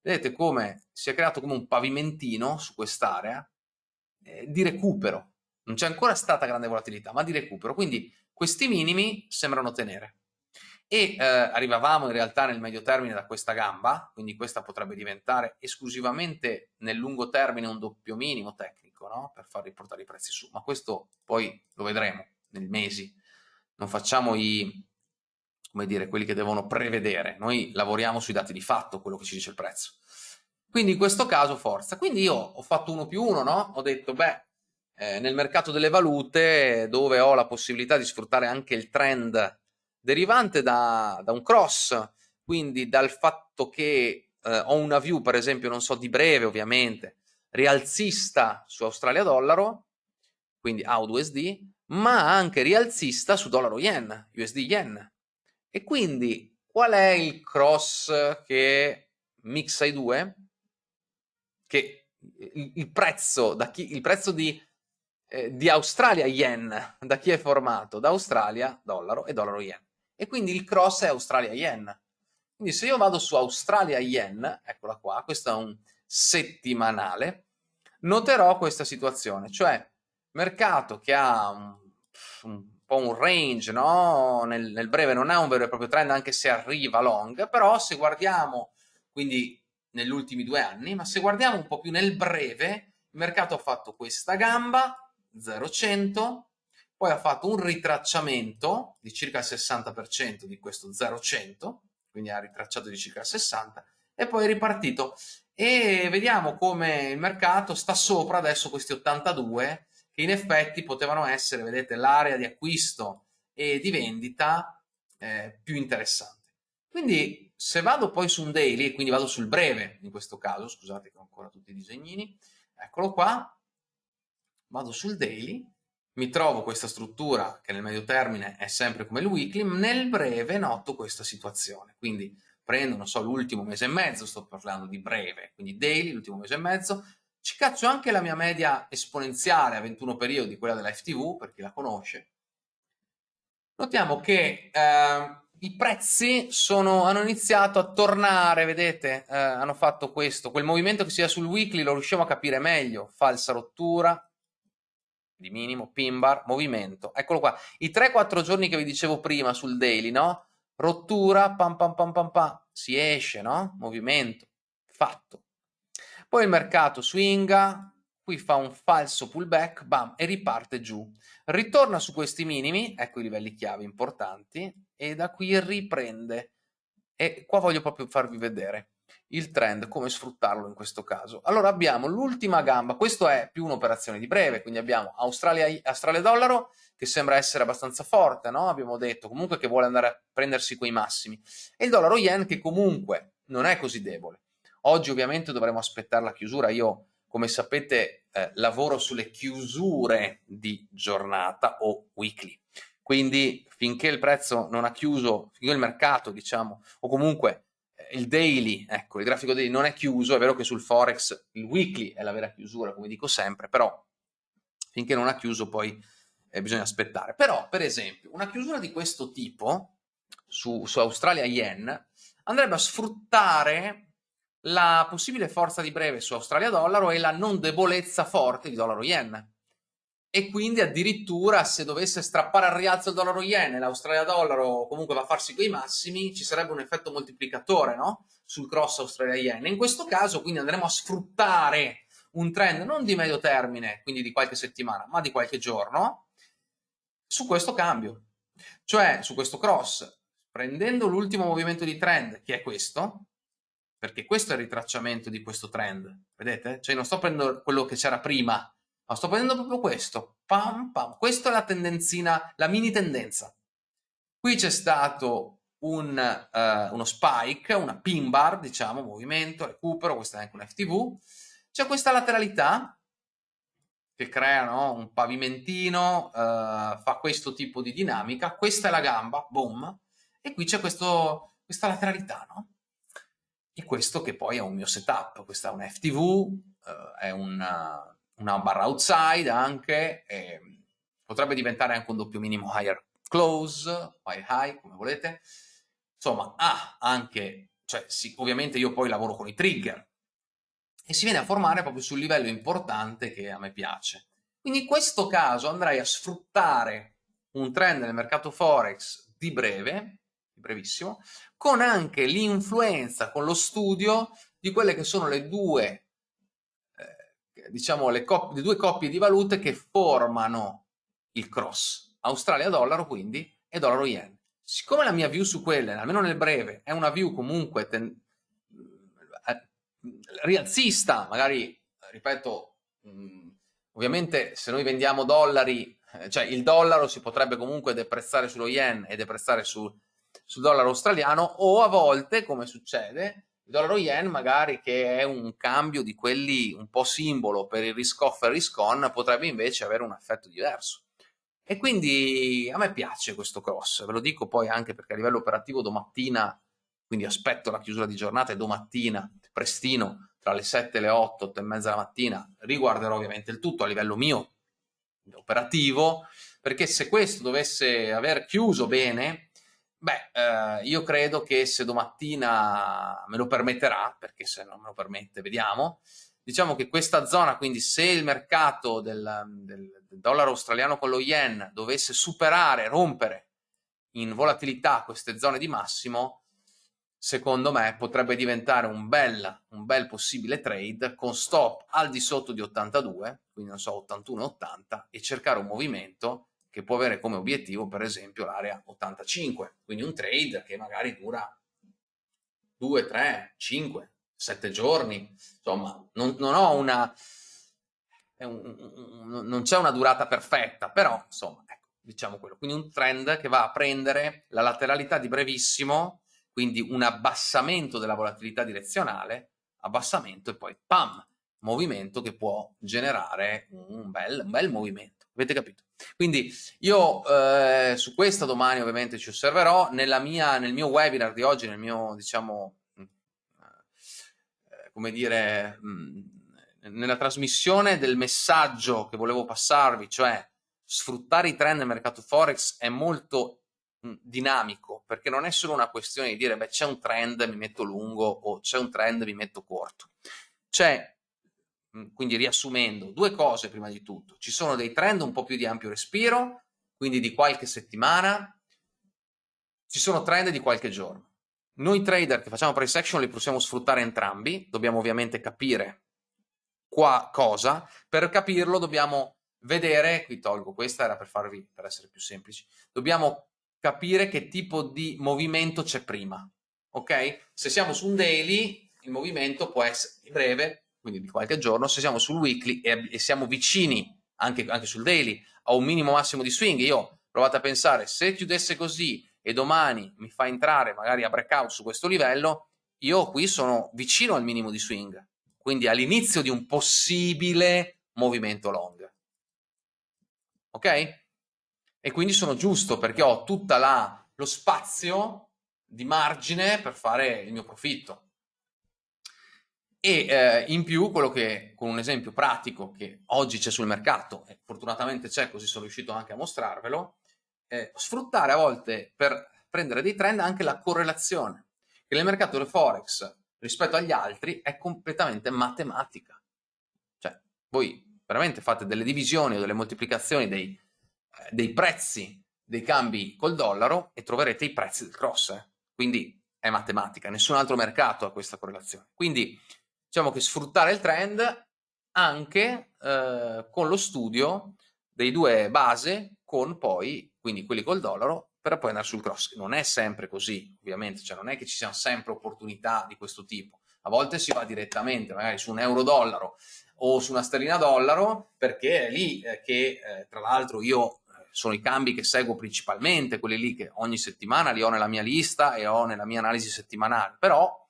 Speaker 1: Vedete come si è creato come un pavimentino su quest'area eh, di recupero. Non c'è ancora stata grande volatilità, ma di recupero. Quindi questi minimi sembrano tenere. E eh, arrivavamo in realtà nel medio termine da questa gamba, quindi questa potrebbe diventare esclusivamente nel lungo termine un doppio minimo tecnico, no? per far riportare i prezzi su. Ma questo poi lo vedremo nei mesi non facciamo i, come dire, quelli che devono prevedere, noi lavoriamo sui dati di fatto, quello che ci dice il prezzo. Quindi in questo caso forza. Quindi io ho fatto uno più uno, no? Ho detto, beh, eh, nel mercato delle valute, dove ho la possibilità di sfruttare anche il trend derivante da, da un cross, quindi dal fatto che eh, ho una view, per esempio, non so, di breve ovviamente, rialzista su Australia dollaro, quindi AUD-USD, ma anche rialzista su dollaro yen, USD yen. E quindi qual è il cross che mixa i due? Che il, il prezzo, da chi, il prezzo di, eh, di Australia yen, da chi è formato? Da Australia dollaro e dollaro yen. E quindi il cross è Australia yen. Quindi se io vado su Australia yen, eccola qua, questo è un settimanale, noterò questa situazione, cioè mercato che ha un, un po' un range, no? nel, nel, breve non è un vero e proprio trend anche se arriva long, però se guardiamo, quindi negli ultimi due anni, ma se guardiamo un po' più nel breve, il mercato ha fatto questa gamba, 0,100, poi ha fatto un ritracciamento di circa il 60% di questo 0,100, quindi ha ritracciato di circa il 60%, e poi è ripartito. E vediamo come il mercato sta sopra adesso questi 82, che in effetti potevano essere, vedete, l'area di acquisto e di vendita eh, più interessante. Quindi se vado poi su un daily, quindi vado sul breve in questo caso, scusate che ho ancora tutti i disegnini, eccolo qua, vado sul daily, mi trovo questa struttura che nel medio termine è sempre come il weekly, nel breve noto questa situazione, quindi prendo, non so, l'ultimo mese e mezzo, sto parlando di breve, quindi daily, l'ultimo mese e mezzo, ci caccio anche la mia media esponenziale a 21 periodi, quella della FTV, per chi la conosce. Notiamo che eh, i prezzi sono, hanno iniziato a tornare, vedete, eh, hanno fatto questo, quel movimento che sia sul weekly lo riusciamo a capire meglio, falsa rottura, di minimo, pin bar, movimento, eccolo qua, i 3-4 giorni che vi dicevo prima sul daily, no? Rottura, pam pam pam pam pam, si esce, no? Movimento, fatto poi il mercato swinga, qui fa un falso pullback, bam, e riparte giù. Ritorna su questi minimi, ecco i livelli chiave importanti, e da qui riprende. E qua voglio proprio farvi vedere il trend, come sfruttarlo in questo caso. Allora abbiamo l'ultima gamba, questo è più un'operazione di breve, quindi abbiamo Australia, Australia dollaro, che sembra essere abbastanza forte, no? abbiamo detto comunque che vuole andare a prendersi quei massimi, e il dollaro yen che comunque non è così debole. Oggi ovviamente dovremo aspettare la chiusura, io come sapete eh, lavoro sulle chiusure di giornata o weekly, quindi finché il prezzo non ha chiuso, finché il mercato, diciamo, o comunque il daily, ecco, il grafico daily non è chiuso, è vero che sul forex il weekly è la vera chiusura, come dico sempre, però finché non ha chiuso poi eh, bisogna aspettare. Però, per esempio, una chiusura di questo tipo su, su Australia Yen andrebbe a sfruttare la possibile forza di breve su Australia dollaro e la non debolezza forte di dollaro yen. E quindi addirittura se dovesse strappare al rialzo il dollaro yen e l'Australia dollaro comunque va a farsi quei massimi, ci sarebbe un effetto moltiplicatore no? sul cross Australia yen. In questo caso quindi andremo a sfruttare un trend non di medio termine, quindi di qualche settimana, ma di qualche giorno, su questo cambio. Cioè su questo cross, prendendo l'ultimo movimento di trend, che è questo, perché questo è il ritracciamento di questo trend, vedete? Cioè non sto prendendo quello che c'era prima, ma sto prendendo proprio questo, pam pam, questa è la tendenzina, la mini tendenza. Qui c'è stato un, uh, uno spike, una pin bar, diciamo, movimento, recupero, questa è anche un FTV, c'è questa lateralità che crea no? un pavimentino, uh, fa questo tipo di dinamica, questa è la gamba, boom, e qui c'è questa lateralità, no? e questo che poi è un mio setup, questa è un FTV, eh, è una, una, barra outside anche, potrebbe diventare anche un doppio minimo higher close, high high, come volete, insomma ha anche, cioè sì, ovviamente io poi lavoro con i trigger e si viene a formare proprio sul livello importante che a me piace. Quindi in questo caso andrei a sfruttare un trend nel mercato Forex di breve, brevissimo, con anche l'influenza, con lo studio di quelle che sono le due, diciamo, le, le due coppie di valute che formano il cross. Australia-dollaro quindi e dollaro-yen. Siccome la mia view su quelle, almeno nel breve, è una view comunque eh, rialzista, magari, ripeto, mh, mm, ovviamente se noi vendiamo dollari, eh, cioè il dollaro si potrebbe comunque deprezzare sullo yen e deprezzare su, sul dollaro australiano o a volte, come succede, il dollaro yen magari che è un cambio di quelli un po' simbolo per il risk off e risk on potrebbe invece avere un effetto diverso. E quindi a me piace questo cross, ve lo dico poi anche perché a livello operativo domattina, quindi aspetto la chiusura di giornata e domattina, prestino, tra le 7 e le 8, 8 e mezza la mattina, riguarderò ovviamente il tutto a livello mio operativo, perché se questo dovesse aver chiuso bene, Beh, eh, io credo che se domattina me lo permetterà, perché se non me lo permette, vediamo, diciamo che questa zona, quindi se il mercato del, del, del dollaro australiano con lo yen dovesse superare, rompere in volatilità queste zone di massimo, secondo me potrebbe diventare un bel, un bel possibile trade con stop al di sotto di 82, quindi non so 81-80 e cercare un movimento che può avere come obiettivo per esempio l'area 85, quindi un trade che magari dura 2, 3, 5, 7 giorni, insomma non, non ho una, un, non c'è una durata perfetta, però insomma ecco, diciamo quello, quindi un trend che va a prendere la lateralità di brevissimo, quindi un abbassamento della volatilità direzionale, abbassamento e poi pam, movimento che può generare un bel, un bel movimento. Avete capito? Quindi io eh, su questa domani ovviamente ci osserverò, mia, nel mio webinar di oggi, nel mio, diciamo, eh, come dire, mm, nella trasmissione del messaggio che volevo passarvi, cioè sfruttare i trend nel mercato Forex è molto mm, dinamico, perché non è solo una questione di dire, beh, c'è un trend, mi metto lungo, o c'è un trend, mi metto corto. C'è quindi riassumendo, due cose prima di tutto. Ci sono dei trend un po' più di ampio respiro, quindi di qualche settimana, ci sono trend di qualche giorno. Noi trader che facciamo price action li possiamo sfruttare entrambi, dobbiamo ovviamente capire qua cosa, per capirlo dobbiamo vedere, qui tolgo questa, era per farvi, per essere più semplici, dobbiamo capire che tipo di movimento c'è prima, ok? Se siamo su un daily, il movimento può essere breve, quindi di qualche giorno, se siamo sul weekly e, e siamo vicini anche, anche, sul daily a un minimo massimo di swing, io provate a pensare, se chiudesse così e domani mi fa entrare magari a breakout su questo livello, io qui sono vicino al minimo di swing, quindi all'inizio di un possibile movimento long. Ok? e quindi sono giusto perché ho tutto lo spazio di margine per fare il mio profitto. E eh, in più quello che, con un esempio pratico che oggi c'è sul mercato, e fortunatamente c'è così sono riuscito anche a mostrarvelo, eh, sfruttare a volte per prendere dei trend anche la correlazione, che nel mercato del Forex rispetto agli altri è completamente matematica. Cioè, voi veramente fate delle divisioni o delle moltiplicazioni dei, eh, dei prezzi dei cambi col dollaro e troverete i prezzi del cross. Eh. Quindi è matematica, nessun altro mercato ha questa correlazione. Quindi diciamo che sfruttare il trend anche eh, con lo studio dei due base con poi, quindi quelli col dollaro, per poi andare sul cross. Non è sempre così, ovviamente, cioè non è che ci siano sempre opportunità di questo tipo. A volte si va direttamente, magari su un euro-dollaro o su una sterlina-dollaro, perché è lì eh, che, eh, tra l'altro, io eh, sono i cambi che seguo principalmente, quelli lì che ogni settimana li ho nella mia lista e ho nella mia analisi settimanale. Però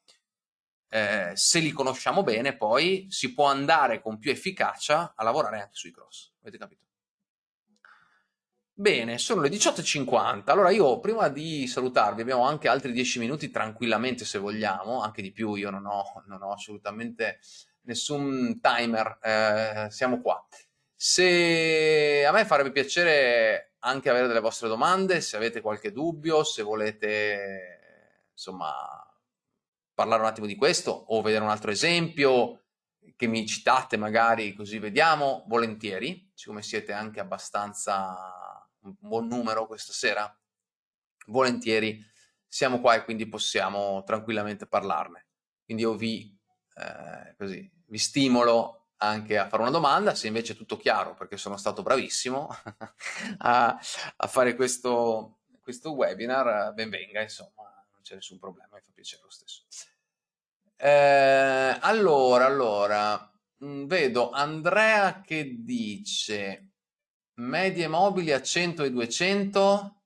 Speaker 1: eh, se li conosciamo bene poi si può andare con più efficacia a lavorare anche sui cross. Avete capito? Bene, sono le 18.50, allora io prima di salutarvi abbiamo anche altri 10 minuti tranquillamente se vogliamo, anche di più, io non ho, non ho assolutamente nessun timer, eh, siamo qua. Se a me farebbe piacere anche avere delle vostre domande, se avete qualche dubbio, se volete insomma parlare un attimo di questo o vedere un altro esempio che mi citate magari così vediamo, volentieri, siccome siete anche abbastanza un buon numero questa sera, volentieri siamo qua e quindi possiamo tranquillamente parlarne. Quindi io vi, eh, così, vi stimolo anche a fare una domanda, se invece è tutto chiaro, perché sono stato bravissimo a, a, fare questo, questo webinar, ben venga, insomma c'è nessun problema, mi fa piacere lo stesso. Eh, allora, allora, mm, vedo Andrea che dice medie mobili a 100 e 200.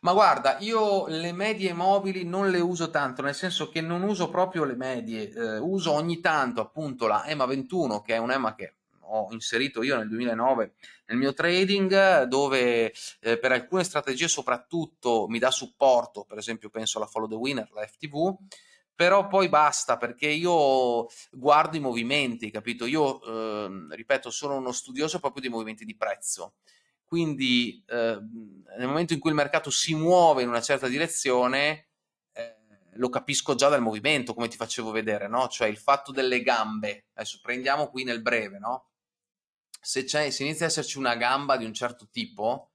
Speaker 1: Ma guarda, io le medie mobili non le uso tanto, nel senso che non uso proprio le medie, eh, uso ogni tanto appunto la EMA 21, che è un EMA che ho inserito io nel 2009 nel mio trading dove eh, per alcune strategie soprattutto mi dà supporto, per esempio penso alla Follow the Winner, la FTV, però poi basta perché io guardo i movimenti, capito? Io, eh, ripeto, sono uno studioso proprio dei movimenti di prezzo, quindi eh, nel momento in cui il mercato si muove in una certa direzione, eh, lo capisco già dal movimento, come ti facevo vedere, no? Cioè il fatto delle gambe, adesso prendiamo qui nel breve, no? Se, se inizia ad esserci una gamba di un certo tipo,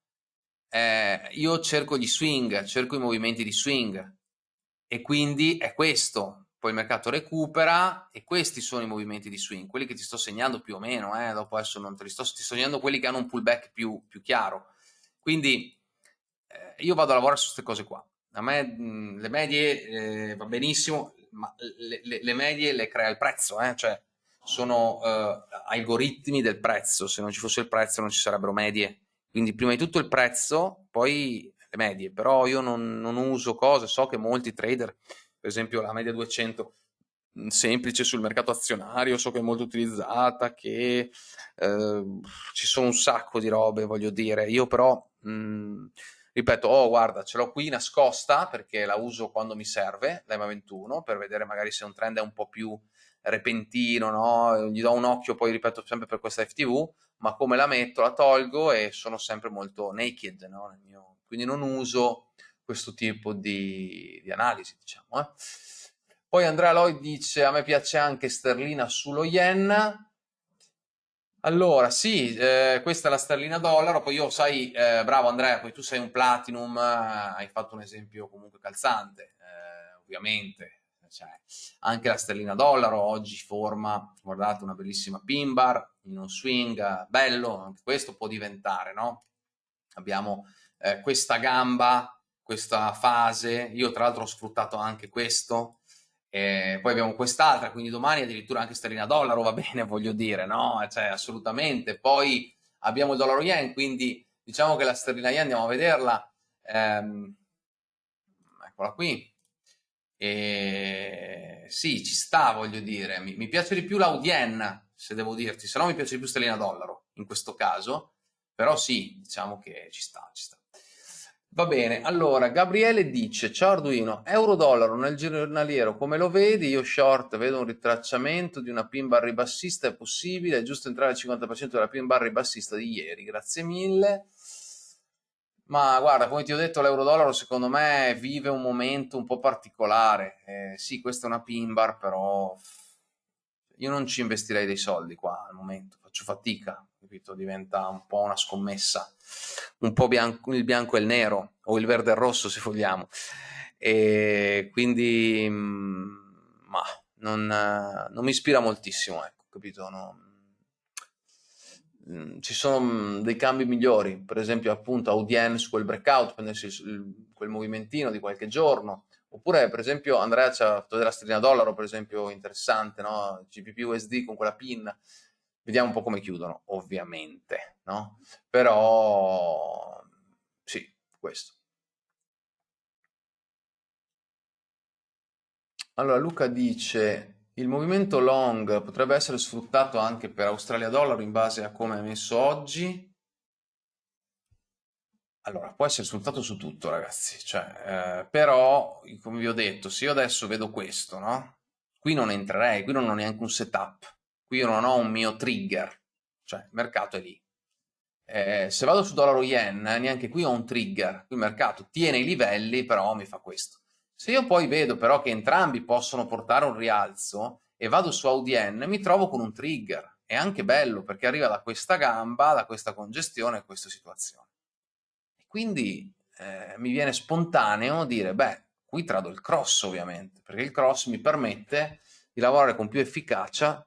Speaker 1: eh, io cerco gli swing, cerco i movimenti di swing e quindi è questo. Poi il mercato recupera e questi sono i movimenti di swing, quelli che ti sto segnando più o meno, eh, dopo adesso non te li sto, ti sto segnando quelli che hanno un pullback più, più chiaro. Quindi eh, io vado a lavorare su queste cose qua. A me mh, le medie eh, va benissimo, ma le, le, le, medie le crea il prezzo, eh? cioè sono uh, algoritmi del prezzo, se non ci fosse il prezzo non ci sarebbero medie, quindi prima di tutto il prezzo, poi le medie, però io non, non uso cose, so che molti trader, per esempio la media 200 mm, semplice sul mercato azionario, so che è molto utilizzata, che eh, ci sono un sacco di robe, voglio dire, io però, mh, mm, ripeto, oh guarda, ce l'ho qui nascosta perché la uso quando mi serve, l'EMA 21, per vedere magari se un trend è un po' più repentino, no? gli do un occhio poi ripeto sempre per questa FTV, ma come la metto la tolgo e sono sempre molto naked, no? mio... quindi non uso questo tipo di, di analisi, diciamo. Eh. Poi Andrea Lloyd dice a me piace anche sterlina sullo yen, allora, sì, eh, questa è la sterlina dollaro, poi io sai, eh, bravo Andrea, poi tu sei un platinum, eh, hai fatto un esempio comunque calzante, eh, ovviamente, cioè, anche la sterlina dollaro oggi forma, guardate, una bellissima pin bar in un swing bello, anche questo può diventare, no? Abbiamo eh, questa gamba, questa fase, io tra l'altro ho sfruttato anche questo, e poi abbiamo quest'altra, quindi domani addirittura anche sterlina dollaro va bene, voglio dire, no? Cioè, assolutamente. Poi abbiamo il dollaro yen, quindi diciamo che la sterlina yen andiamo a vederla, ehm, eccola qui, e sì, ci sta, voglio dire. Mi, mi piace di più l'Audien, se devo dirti, se no mi piace di più Stellina Dollaro, in questo caso, però sì, diciamo che ci sta, ci sta. Va bene, allora Gabriele dice, ciao Arduino, euro-dollaro nel giornaliero, come lo vedi? Io short vedo un ritracciamento di una pin bar ribassista, è possibile? È giusto entrare al 50% della pin bar ribassista di ieri, grazie mille. Ma guarda, come ti ho detto, l'euro-dollaro secondo me vive un momento un po' particolare. Eh, sì, questa è una pin bar, però io non ci investirei dei soldi qua al momento, faccio fatica, capito? Diventa un po' una scommessa, un po' bianco, il bianco e il nero, o il verde e il rosso se vogliamo. E quindi, mm, ma non, non mi ispira moltissimo, ecco, capito? No, mm, ci sono mm, dei cambi migliori, per esempio appunto Audien su quel breakout, prendersi quel movimentino di qualche giorno, Oppure, per esempio, Andrea ci ha fatto della sterlina dollaro, per esempio, interessante, no? GPP USD con quella PIN. Vediamo un po' come chiudono, ovviamente, no? Però, sì, questo. Allora, Luca dice, il movimento long potrebbe essere sfruttato anche per Australia dollaro in base a come è messo oggi? Allora, può essere sfruttato su tutto, ragazzi, cioè, eh, però, come vi ho detto, se io adesso vedo questo, no? Qui non entrerei, qui non ho neanche un setup, qui io non ho un mio trigger, cioè il mercato è lì. Eh, se vado su dollaro yen, neanche qui ho un trigger, il mercato tiene i livelli, però mi fa questo. Se io poi vedo però che entrambi possono portare un rialzo e vado su AUDN, mi trovo con un trigger. È anche bello perché arriva da questa gamba, da questa congestione, a questa situazione. Quindi eh, mi viene spontaneo dire, beh, qui trado il cross ovviamente, perché il cross mi permette di lavorare con più efficacia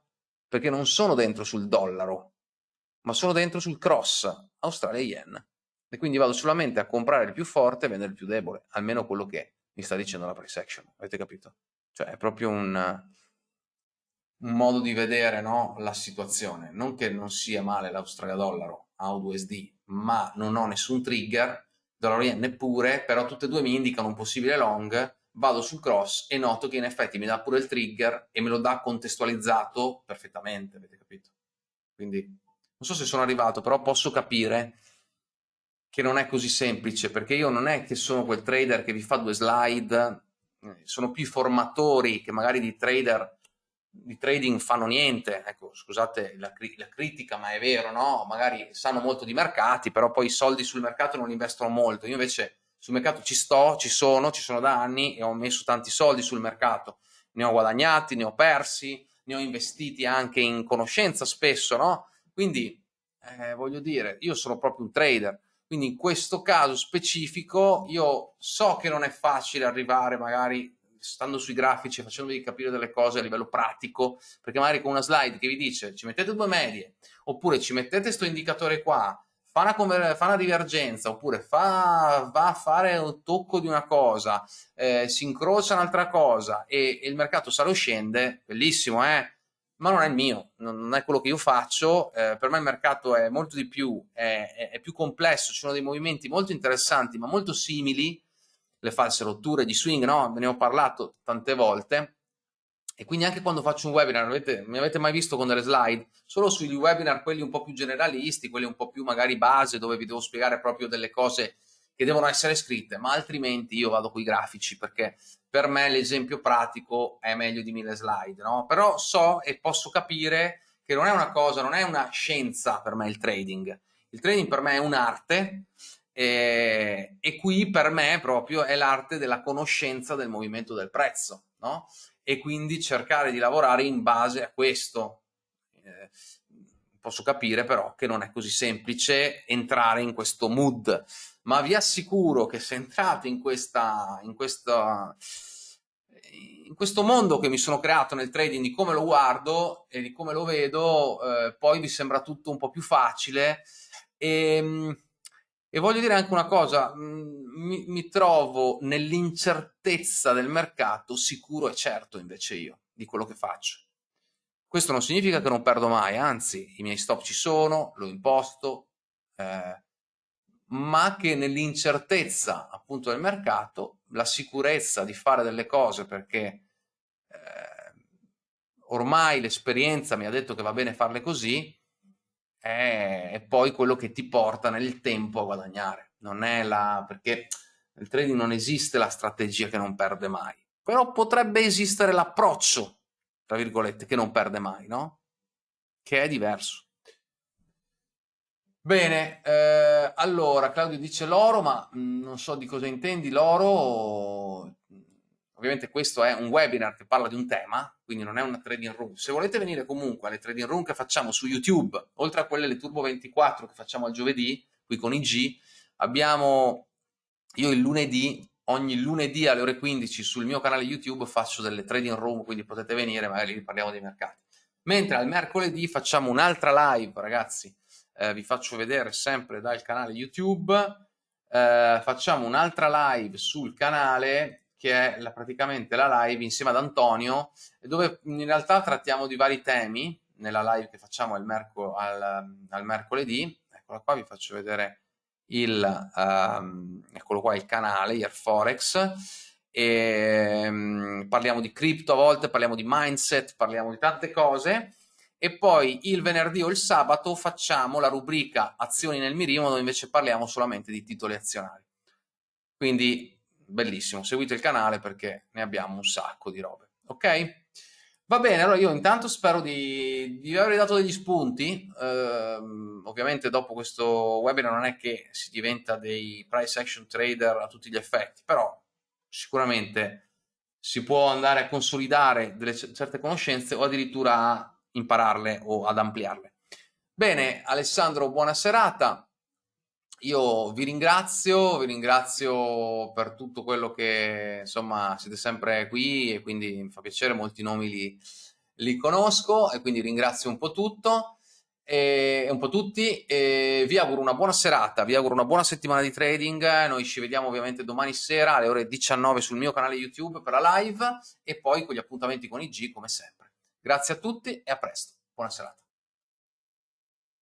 Speaker 1: perché non sono dentro sul dollaro, ma sono dentro sul cross Australia-Yen. E quindi vado solamente a comprare il più forte e vendere il più debole, almeno quello che mi sta dicendo la price action, avete capito? Cioè è proprio un, un modo di vedere no, la situazione, non che non sia male l'Australia dollaro a USD, ma non ho nessun trigger, dollaro yen neppure, però tutte e due mi indicano un possibile long, vado sul cross e noto che in effetti mi dà pure il trigger e me lo dà contestualizzato perfettamente, avete capito? Quindi non so se sono arrivato, però posso capire che non è così semplice, perché io non è che sono quel trader che vi fa due slide, eh, sono più formatori che magari di trader di trading fanno niente, ecco, scusate la, la, critica, ma è vero, no? Magari sanno molto di mercati, però poi i soldi sul mercato non investono molto. Io invece sul mercato ci sto, ci sono, ci sono da anni e ho messo tanti soldi sul mercato. Ne ho guadagnati, ne ho persi, ne ho investiti anche in conoscenza spesso, no? Quindi, eh, voglio dire, io sono proprio un trader. Quindi in questo caso specifico io so che non è facile arrivare magari stando sui grafici, facendovi capire delle cose a livello pratico, perché magari con una slide che vi dice ci mettete due medie, oppure ci mettete questo indicatore qua, fa una, fa una, divergenza, oppure fa, va a fare un tocco di una cosa, eh, si incrocia un'altra cosa e, e, il mercato sale o scende, bellissimo, eh? Ma non è il mio, non, è quello che io faccio, eh, per me il mercato è molto di più, è, è, più complesso, ci sono dei movimenti molto interessanti ma molto simili le false rotture di swing, no? Ne ho parlato tante volte. E quindi anche quando faccio un webinar, avete, mi avete mai visto con delle slide? Solo sugli webinar, quelli un po' più generalisti, quelli un po' più magari base, dove vi devo spiegare proprio delle cose che devono essere scritte, ma altrimenti io vado con i grafici perché per me l'esempio pratico è meglio di mille slide, no? Però so e posso capire che non è una cosa, non è una scienza per me il trading. Il trading per me è un'arte e, e qui per me proprio è l'arte della conoscenza del movimento del prezzo, no? E quindi cercare di lavorare in base a questo. Eh, posso capire però che non è così semplice entrare in questo mood, ma vi assicuro che se entrate in, questa, in, questa, in questo mondo che mi sono creato nel trading di come lo guardo e di come lo vedo, eh, poi vi sembra tutto un po' più facile e ehm, e voglio dire anche una cosa, mm, mi, mi trovo nell'incertezza del mercato sicuro e certo invece io di quello che faccio. Questo non significa che non perdo mai, anzi i miei stop ci sono, l'ho imposto, eh, ma che nell'incertezza appunto del mercato la sicurezza di fare delle cose perché eh, ormai l'esperienza mi ha detto che va bene farle così, è, è poi quello che ti porta nel tempo a guadagnare. Non è la... perché nel trading non esiste la strategia che non perde mai, però potrebbe esistere l'approccio, tra virgolette, che non perde mai, no? Che è diverso. Bene, eh, allora Claudio dice l'oro, ma mm, non so di cosa intendi l'oro. Ovviamente questo è un webinar che parla di un tema, quindi non è una trading room. Se volete venire comunque alle trading room che facciamo su YouTube, oltre a quelle le Turbo 24 che facciamo al giovedì, qui con IG, abbiamo io il lunedì, ogni lunedì alle ore 15 sul mio canale YouTube faccio delle trading room, quindi potete venire, magari parliamo dei mercati. Mentre al mercoledì facciamo un'altra live, ragazzi, eh, vi faccio vedere sempre dal canale YouTube, eh, facciamo un'altra live sul canale che è la, praticamente la live insieme ad Antonio, dove in realtà trattiamo di vari temi, nella live che facciamo al, merco, al, al mercoledì, eccola qua, vi faccio vedere il, um, eccolo qua, il canale, Airforex, e um, parliamo di cripto a volte, parliamo di mindset, parliamo di tante cose, e poi il venerdì o il sabato facciamo la rubrica azioni nel mirino dove invece parliamo solamente di titoli azionari. Quindi bellissimo, seguite il canale perché ne abbiamo un sacco di robe, ok? Va bene, allora io intanto spero di, di avervi dato degli spunti, eh, ovviamente dopo questo webinar non è che si diventa dei price action trader a tutti gli effetti, però sicuramente si può andare a consolidare delle certe conoscenze o addirittura a impararle o ad ampliarle. Bene, Alessandro, buona serata. Io vi ringrazio, vi ringrazio per tutto quello che, insomma, siete sempre qui e quindi mi fa piacere, molti nomi li, li conosco e quindi ringrazio un po' tutto e un po' tutti e vi auguro una buona serata, vi auguro una buona settimana di trading, noi ci vediamo ovviamente domani sera alle ore 19 sul mio canale YouTube per la live e poi con gli appuntamenti con IG come sempre. Grazie a tutti e a presto. Buona serata.